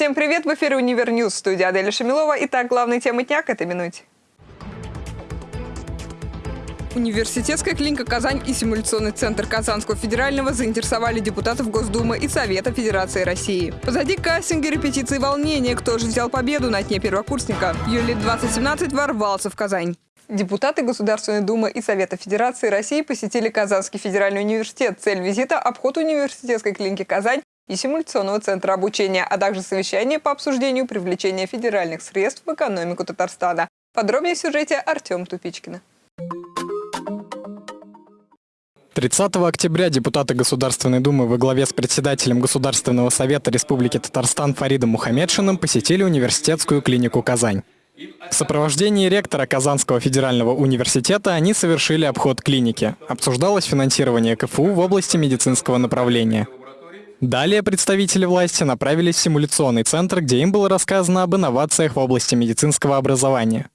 Всем привет! В эфире «Univer News» студия Аделя Шамилова. Итак, главные темы дня к этой минуте. Университетская клиника «Казань» и симуляционный центр Казанского федерального заинтересовали депутатов Госдумы и Совета Федерации России. Позади кастинга, репетиции волнения. Кто же взял победу на дне первокурсника? Юли 2017 ворвался в Казань. Депутаты Государственной Думы и Совета Федерации России посетили Казанский федеральный университет. Цель визита – обход университетской клиники «Казань» и симуляционного центра обучения, а также совещание по обсуждению привлечения федеральных средств в экономику Татарстана. Подробнее в сюжете Артем Тупичкина. 30 октября депутаты Государственной Думы во главе с председателем Государственного совета Республики Татарстан Фаридом Мухаммедшиным посетили университетскую клинику «Казань». В сопровождении ректора Казанского федерального университета они совершили обход клиники. Обсуждалось финансирование КФУ в области медицинского направления. Далее представители власти направились в симуляционный центр, где им было рассказано об инновациях в области медицинского образования.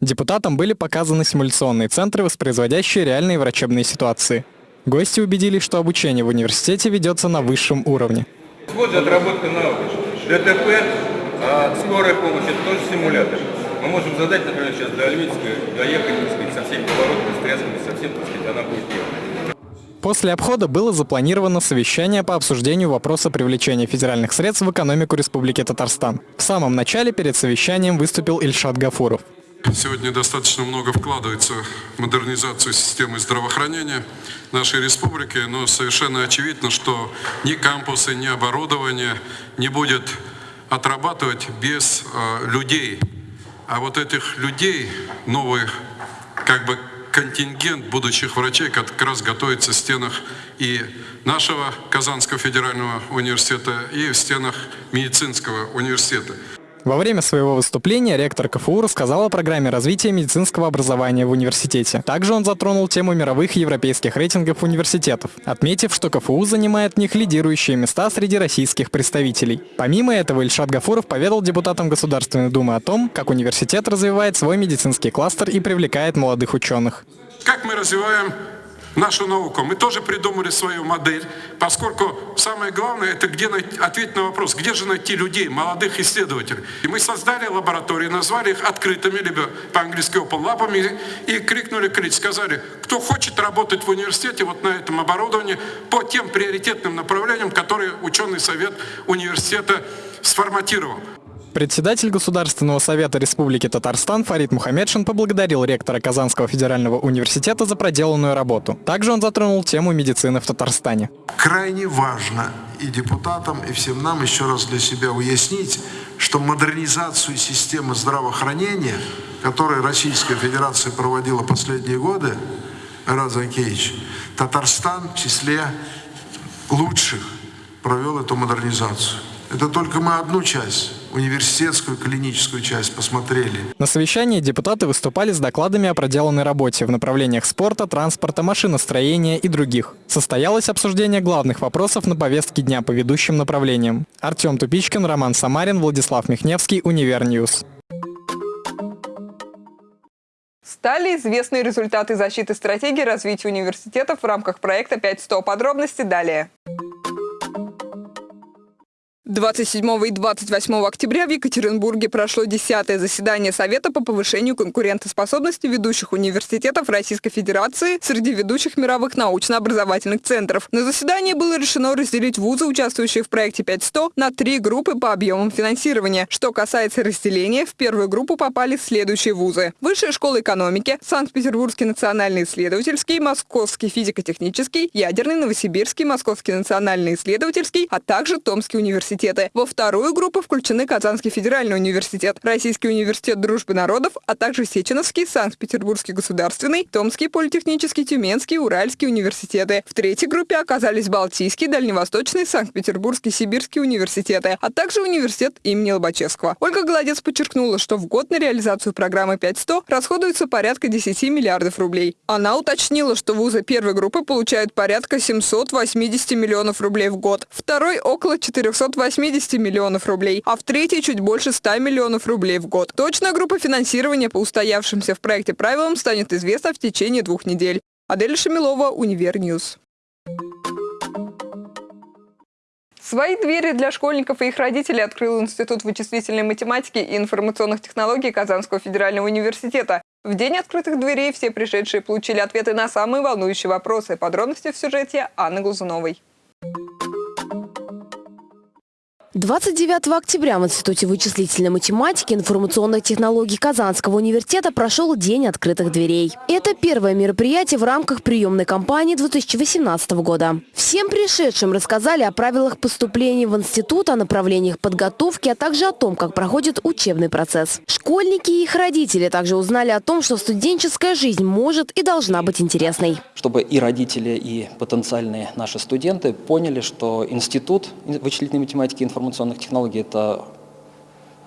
Депутатам были показаны симуляционные центры, воспроизводящие реальные врачебные ситуации – Гости убедились, что обучение в университете ведется на высшем уровне. Вот отработка навыков. ДТП, а скорая помощь – это тоже симулятор. Мы можем задать, например, сейчас до доехать, так сказать, со всеми поворотами, стрелками, со всем, так сказать, она будет делать. После обхода было запланировано совещание по обсуждению вопроса привлечения федеральных средств в экономику Республики Татарстан. В самом начале перед совещанием выступил Ильшат Гафуров. Сегодня достаточно много вкладывается в модернизацию системы здравоохранения нашей республики, но совершенно очевидно, что ни кампусы, ни оборудование не будет отрабатывать без э, людей. А вот этих людей, новый как бы контингент будущих врачей как раз готовится в стенах и нашего Казанского федерального университета, и в стенах медицинского университета. Во время своего выступления ректор КФУ рассказал о программе развития медицинского образования в университете. Также он затронул тему мировых и европейских рейтингов университетов, отметив, что КФУ занимает в них лидирующие места среди российских представителей. Помимо этого, Ильшат Гафуров поведал депутатам Государственной Думы о том, как университет развивает свой медицинский кластер и привлекает молодых ученых. Как мы развиваем нашу науку. Мы тоже придумали свою модель, поскольку самое главное это где найти, ответить на вопрос, где же найти людей, молодых исследователей. И мы создали лаборатории, назвали их открытыми, либо по-английски open lab, и крикнули крик, сказали, кто хочет работать в университете вот на этом оборудовании по тем приоритетным направлениям, которые ученый совет университета сформатировал. Председатель Государственного совета Республики Татарстан Фарид Мухаммедшин поблагодарил ректора Казанского федерального университета за проделанную работу. Также он затронул тему медицины в Татарстане. Крайне важно и депутатам, и всем нам еще раз для себя уяснить, что модернизацию системы здравоохранения, которую Российская Федерация проводила последние годы, Занкевич, Татарстан в числе лучших провел эту модернизацию. Это только мы одну часть, университетскую клиническую часть посмотрели. На совещании депутаты выступали с докладами о проделанной работе в направлениях спорта, транспорта, машиностроения и других. Состоялось обсуждение главных вопросов на повестке дня по ведущим направлениям. Артем Тупичкин, Роман Самарин, Владислав Михневский, Univer News. Стали известны результаты защиты стратегии развития университетов в рамках проекта 500. Подробности далее. 27 и 28 октября в Екатеринбурге прошло 10 заседание Совета по повышению конкурентоспособности ведущих университетов Российской Федерации среди ведущих мировых научно-образовательных центров. На заседании было решено разделить вузы, участвующие в проекте 500, на три группы по объемам финансирования. Что касается разделения, в первую группу попали следующие вузы. Высшая школа экономики, Санкт-Петербургский национальный исследовательский, Московский физико-технический, Ядерный, Новосибирский, Московский национальный исследовательский, а также Томский университет университеты. Во вторую группу включены Казанский федеральный университет, Российский университет дружбы народов, а также Сеченовский, Санкт-Петербургский государственный, Томский политехнический, Тюменский, Уральский университеты. В третьей группе оказались Балтийский, Дальневосточный, Санкт-Петербургский, Сибирский университеты, а также университет имени Лобачевского. Ольга Голодец подчеркнула, что в год на реализацию программы 500 расходуется порядка 10 миллиардов рублей. Она уточнила, что вузы первой группы получают порядка 780 миллионов рублей в год, второй около 480 80 миллионов рублей, а в третьей чуть больше 100 миллионов рублей в год. Точная группа финансирования по устоявшимся в проекте правилам станет известна в течение двух недель. Адель Шамилова, Univer News. Свои двери для школьников и их родителей открыл Институт вычислительной математики и информационных технологий Казанского федерального университета. В день открытых дверей все пришедшие получили ответы на самые волнующие вопросы. Подробности в сюжете Анны Глазуновой. 29 октября в Институте вычислительной математики и информационных технологий Казанского университета прошел День открытых дверей. Это первое мероприятие в рамках приемной кампании 2018 года. Всем пришедшим рассказали о правилах поступления в институт, о направлениях подготовки, а также о том, как проходит учебный процесс. Школьники и их родители также узнали о том, что студенческая жизнь может и должна быть интересной. Чтобы и родители, и потенциальные наши студенты поняли, что институт вычислительной математики и информационных технологий – это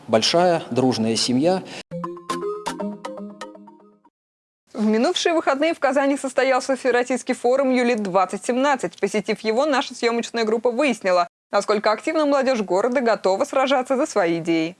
большая, дружная семья. В минувшие выходные в Казани состоялся Всероссийский форум «Юлит-2017». Посетив его, наша съемочная группа выяснила, насколько активно молодежь города готова сражаться за свои идеи.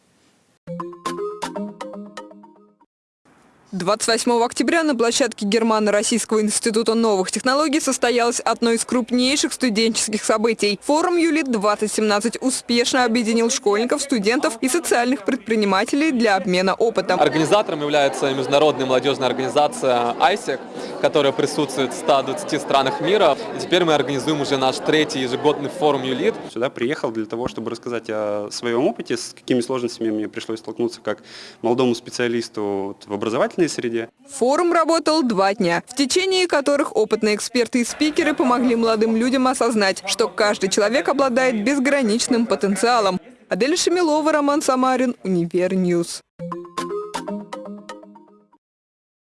28 октября на площадке Германо-Российского института новых технологий состоялось одно из крупнейших студенческих событий. Форум «Юлит-2017» успешно объединил школьников, студентов и социальных предпринимателей для обмена опытом. Организатором является международная молодежная организация ISEC, которая присутствует в 120 странах мира. И теперь мы организуем уже наш третий ежегодный форум «Юлит». Сюда приехал для того, чтобы рассказать о своем опыте, с какими сложностями мне пришлось столкнуться как молодому специалисту в образовательной среде. Форум работал два дня, в течение которых опытные эксперты и спикеры помогли молодым людям осознать, что каждый человек обладает безграничным потенциалом. Адель Шамилова, Роман Самарин, Univer News.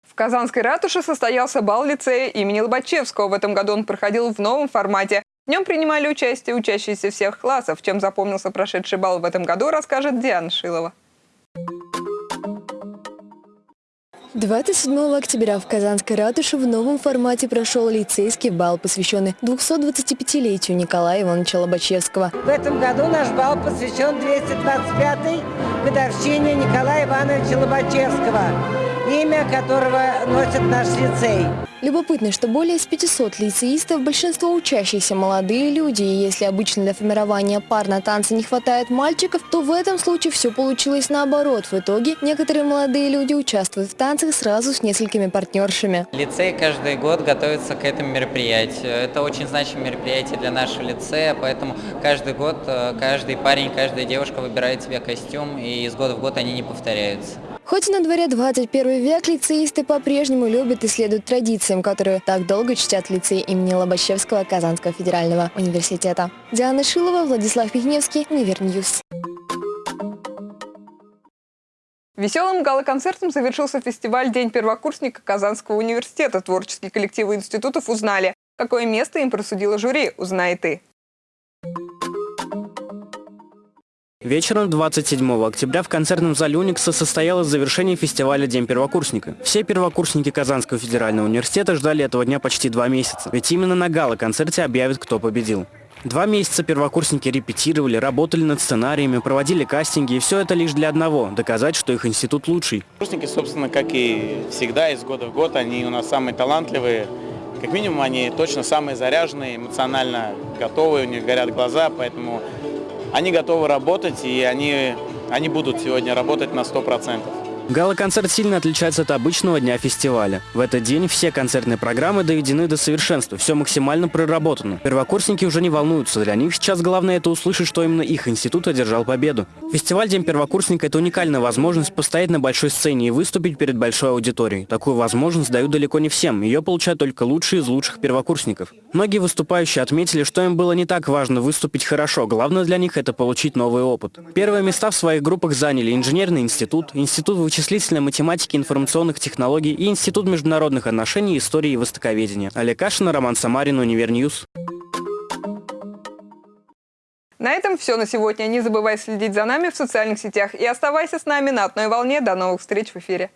В Казанской ратуше состоялся бал лицея имени Лобачевского. В этом году он проходил в новом формате. В нем принимали участие учащиеся всех классов. Чем запомнился прошедший бал в этом году, расскажет Диана Шилова. 27 октября в Казанской ратуше в новом формате прошел лицейский бал, посвященный 225-летию Николая Ивановича Лобачевского. В этом году наш бал посвящен 225-й годовщине Николая Ивановича Лобачевского, имя которого носит наш лицей. Любопытно, что более из 500 лицеистов, большинство учащихся молодые люди, и если обычно для формирования пар на танцы не хватает мальчиков, то в этом случае все получилось наоборот. В итоге некоторые молодые люди участвуют в танцах сразу с несколькими партнершами. Лицей каждый год готовится к этому мероприятию. Это очень значимое мероприятие для нашего лицея, поэтому каждый год э, каждый парень, каждая девушка выбирает себе костюм, и из года в год они не повторяются. Хоть на дворе 21 век, лицеисты по-прежнему любят и следуют традициям, которые так долго чтят лицей имени Лобачевского Казанского федерального университета. Диана Шилова, Владислав Пихневский, Univer News. Веселым гала-концертом завершился фестиваль «День первокурсника Казанского университета». Творческие коллективы институтов узнали, какое место им присудило жюри, узнай и ты. Вечером 27 октября в концертном зале Уникса состоялось завершение фестиваля «День первокурсника». Все первокурсники Казанского федерального университета ждали этого дня почти два месяца, ведь именно на гала-концерте объявят, кто победил. Два месяца первокурсники репетировали, работали над сценариями, проводили кастинги, и все это лишь для одного – доказать, что их институт лучший. Курсники, собственно, как и всегда, из года в год, они у нас самые талантливые. Как минимум, они точно самые заряженные, эмоционально готовые, у них горят глаза, поэтому они готовы работать, и они, они будут сегодня работать на 100%. Гала-концерт сильно отличается от обычного дня фестиваля. В этот день все концертные программы доведены до совершенства, все максимально проработано. Первокурсники уже не волнуются, для них сейчас главное это услышать, что именно их институт одержал победу. Фестиваль День первокурсника – это уникальная возможность постоять на большой сцене и выступить перед большой аудиторией. Такую возможность дают далеко не всем, ее получают только лучшие из лучших первокурсников. Многие выступающие отметили, что им было не так важно выступить хорошо, главное для них это получить новый опыт. Первые места в своих группах заняли инженерный институт, институт вычислительной вычислительной математики, информационных технологий и Институт международных отношений, истории и востоковедения. Олег Кашин, Роман Самарин, Univer News. На этом все на сегодня. Не забывай следить за нами в социальных сетях и оставайся с нами на одной волне. До новых встреч в эфире.